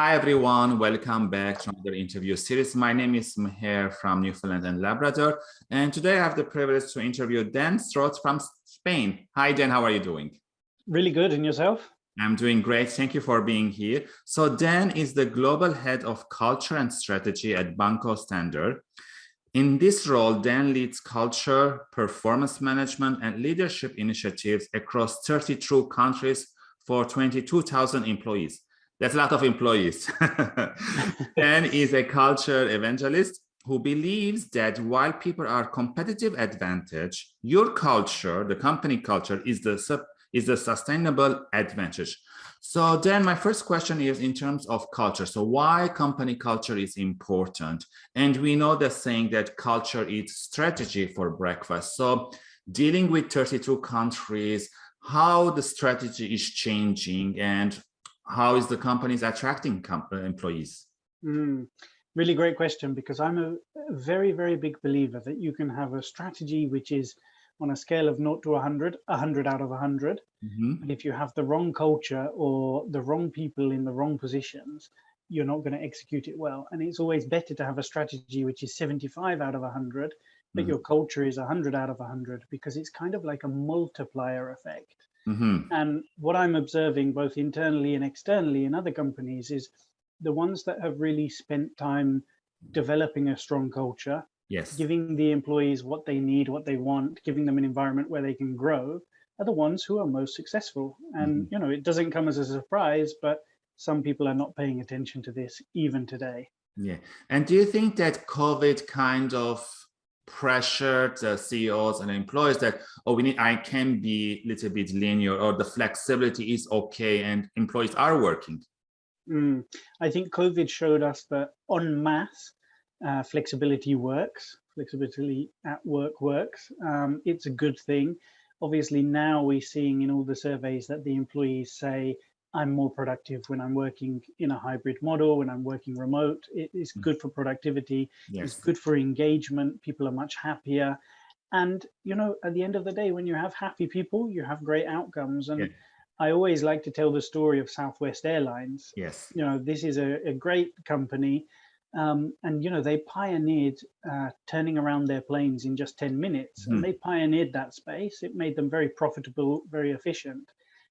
Hi, everyone. Welcome back to another interview series. My name is Meher from Newfoundland and Labrador. And today I have the privilege to interview Dan Stroth from Spain. Hi, Dan. How are you doing? Really good. And yourself? I'm doing great. Thank you for being here. So Dan is the global head of culture and strategy at Banco Santander. In this role, Dan leads culture, performance management, and leadership initiatives across 32 countries for 22,000 employees. That's a lot of employees. Dan is a culture evangelist who believes that while people are competitive advantage, your culture, the company culture, is the sub, is the sustainable advantage. So then my first question is in terms of culture. So why company culture is important? And we know the saying that culture is strategy for breakfast. So dealing with 32 countries, how the strategy is changing and how is the companies attracting uh, employees? Mm, really great question because I'm a very, very big believer that you can have a strategy which is on a scale of 0 to 100, 100 out of 100. Mm -hmm. And if you have the wrong culture or the wrong people in the wrong positions, you're not going to execute it well. And it's always better to have a strategy which is 75 out of 100, but mm -hmm. your culture is 100 out of 100 because it's kind of like a multiplier effect. Mm -hmm. And what I'm observing both internally and externally in other companies is the ones that have really spent time developing a strong culture yes giving the employees what they need what they want giving them an environment where they can grow are the ones who are most successful and mm -hmm. you know it doesn't come as a surprise but some people are not paying attention to this even today yeah and do you think that covid kind of pressured the ceos and employees that oh we need i can be a little bit linear or the flexibility is okay and employees are working mm, i think covid showed us that en masse uh, flexibility works, flexibility at work works. Um, it's a good thing. Obviously, now we're seeing in all the surveys that the employees say, I'm more productive when I'm working in a hybrid model, when I'm working remote. It is hmm. good for productivity. Yes. It's good for engagement. People are much happier. And, you know, at the end of the day, when you have happy people, you have great outcomes. And yeah. I always like to tell the story of Southwest Airlines. Yes. You know, this is a, a great company um, and you know they pioneered uh, turning around their planes in just 10 minutes mm. and hmm. they pioneered that space it made them very profitable very efficient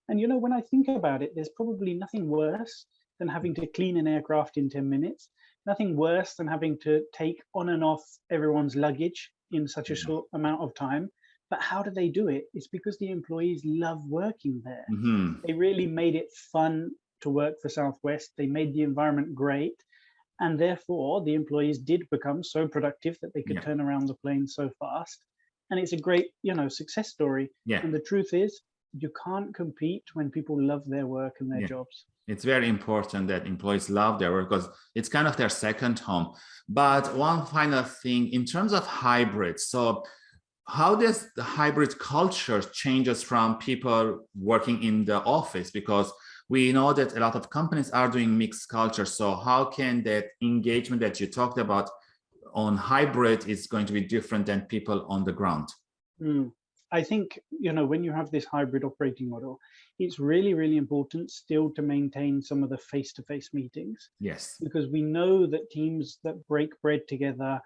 and you know when i think about it there's probably nothing worse than having to clean an aircraft in 10 minutes. Nothing worse than having to take on and off everyone's luggage in such a hmm. short amount of time. But how do they do it? It's because the employees love working there. Mm -hmm. they really made it fun to work for southwest. They made the environment great. And therefore the employees did become so productive that they could yeah. turn around the plane so fast. And it's a great you know success story. Yeah. And the truth is you can't compete when people love their work and their yeah. jobs it's very important that employees love their work because it's kind of their second home but one final thing in terms of hybrid so how does the hybrid culture changes from people working in the office because we know that a lot of companies are doing mixed culture. So how can that engagement that you talked about on hybrid is going to be different than people on the ground? Mm. I think, you know, when you have this hybrid operating model, it's really, really important still to maintain some of the face-to-face -face meetings. Yes. Because we know that teams that break bread together,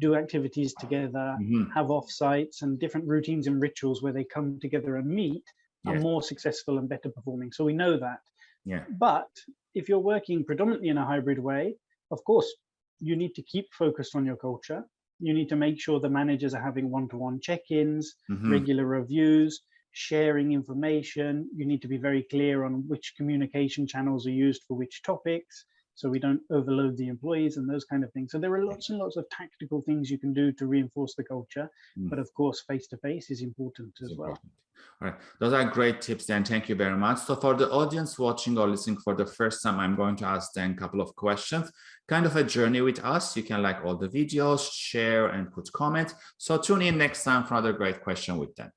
do activities together, mm -hmm. have off-sites and different routines and rituals where they come together and meet, are more successful and better performing. So we know that. Yeah. But if you're working predominantly in a hybrid way, of course, you need to keep focused on your culture. You need to make sure the managers are having one-to-one check-ins, mm -hmm. regular reviews, sharing information. You need to be very clear on which communication channels are used for which topics so we don't overload the employees and those kind of things. So there are lots and lots of tactical things you can do to reinforce the culture, mm. but of course, face-to-face is important as well. All right, those are great tips, Dan. Thank you very much. So for the audience watching or listening for the first time, I'm going to ask Dan a couple of questions, kind of a journey with us. You can like all the videos, share and put comments. So tune in next time for another great question with Dan.